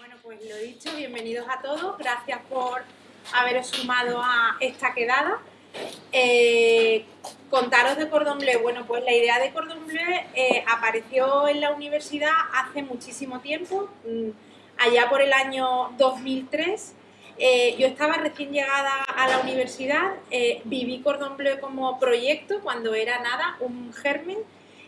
Bueno, pues lo dicho, bienvenidos a todos, gracias por haberos sumado a esta quedada. Eh, contaros de Cordon Bleu. Bueno, pues la idea de Cordon Bleu eh, apareció en la universidad hace muchísimo tiempo, mm, allá por el año 2003. Eh, yo estaba recién llegada a la universidad, viví Cordon Bleu como proyecto cuando era nada, un germen,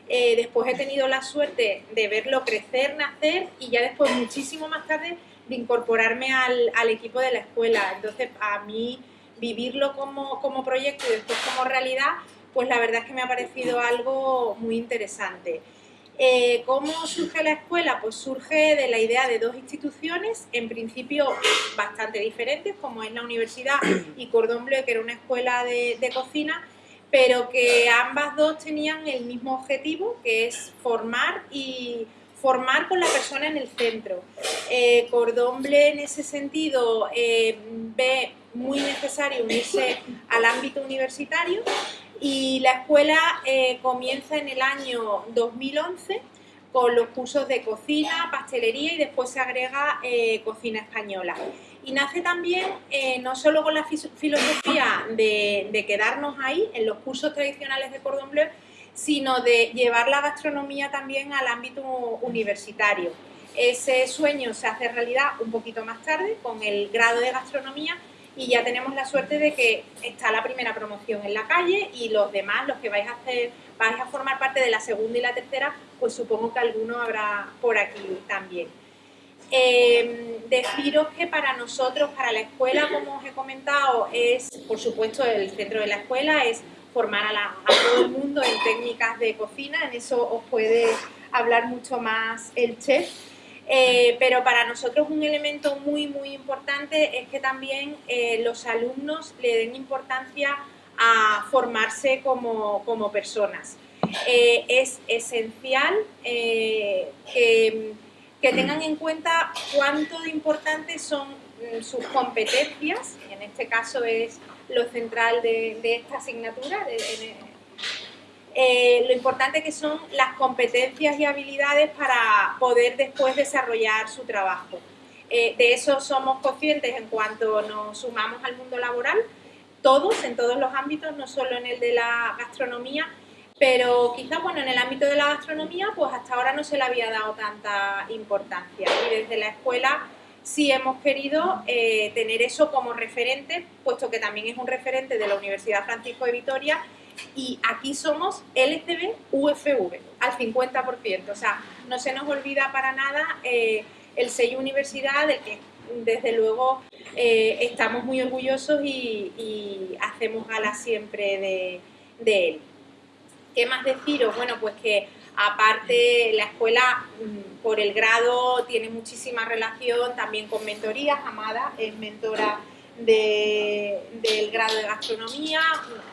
eh, después he tenido la suerte de verlo crecer, nacer y ya después, muchísimo más tarde, de incorporarme al, equipo de la escuela. Entonces, a mí vivirlo como, como proyecto y después como realidad, pues la verdad es que me ha parecido algo muy interesante. Eh, ¿Cómo surge la escuela? Pues surge de la idea de dos instituciones, en principio bastante diferentes, como es la universidad y Cordon Bleu, que era una escuela de cocina, pero que ambas dos tenían el mismo objetivo, que es formar y formar con la persona en el centro. Eh, Cordomble en ese sentido eh, ve muy necesario unirse al ámbito universitario y la escuela eh, comienza en el año 2011 con los cursos de cocina, pastelería y después se agrega eh, cocina española. Y nace también eh, no solo con la filosofía de, quedarnos ahí en los cursos tradicionales de Cordon Bleu, sino de llevar la gastronomía también al ámbito universitario. Ese sueño se hace realidad un poquito más tarde con el grado de gastronomía y ya tenemos la suerte de que está la primera promoción en la calle y los demás, los que vais a vais a formar parte de la segunda y la tercera, pues supongo que alguno habrá por aquí también. Eh, deciros que para nosotros, para la escuela, como os he comentado, es, por supuesto, el centro de la escuela es formar a, todo el mundo en técnicas de cocina, en eso os puede hablar mucho más el chef, eh, pero para nosotros un elemento muy, muy importante es que también eh, los alumnos le den importancia a formarse como, personas. Eh, es esencial que, tengan en cuenta cuánto de importantes son mm, sus competencias, en este caso es lo central de, esta asignatura, eh, lo importante que son las competencias y habilidades para poder después desarrollar su trabajo. Eh, de eso somos conscientes en cuanto nos sumamos al mundo laboral, todos, en todos los ámbitos, no solo en el de la gastronomía, pero quizás bueno, en el ámbito de la gastronomía pues hasta ahora no se le había dado tanta importancia y desde la escuela sí hemos querido eh, tener eso como referente, puesto que también es un referente de la Universidad Francisco de Vitoria y aquí somos LCB UFV al 50%, o sea, no se nos olvida para nada eh, el sello universidad del que desde luego eh, estamos muy orgullosos y, hacemos gala siempre de, él. ¿Qué más deciros? Bueno, pues que aparte la escuela mm, por el grado tiene muchísima relación también con mentorías, Amada es mentora del grado de gastronomía,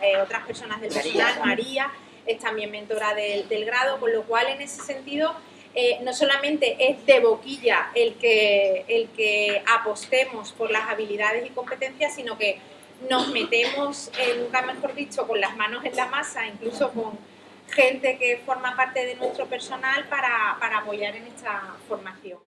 eh, otras personas del personal, María es también mentora del, grado, con lo cual en ese sentido eh, no solamente es de boquilla el que, el que apostemos por las habilidades y competencias, sino que nos metemos, nunca mejor dicho, con las manos en la masa, incluso con gente que forma parte de nuestro personal para apoyar en esta formación.